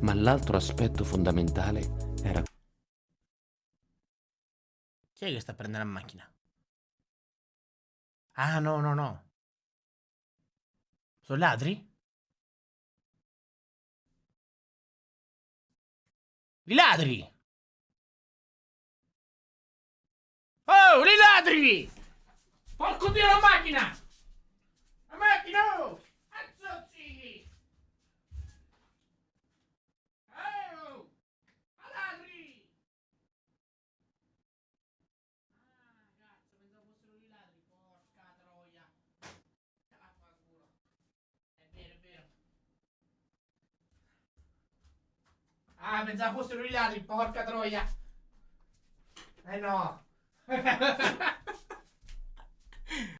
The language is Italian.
ma l'altro aspetto fondamentale era... Chi è che sta prendendo la macchina? Ah, no, no, no. Sono ladri? I ladri! Oh, i ladri! Porco dio la macchina! La macchina! Oh! Azzozzi! Oh! A ladri! Ah, cazzo, pensavo fossero i ladri, porca troia! Vaffanculo. È vero, è vero. Ah, pensavo fossero i ladri, porca troia! Eh no!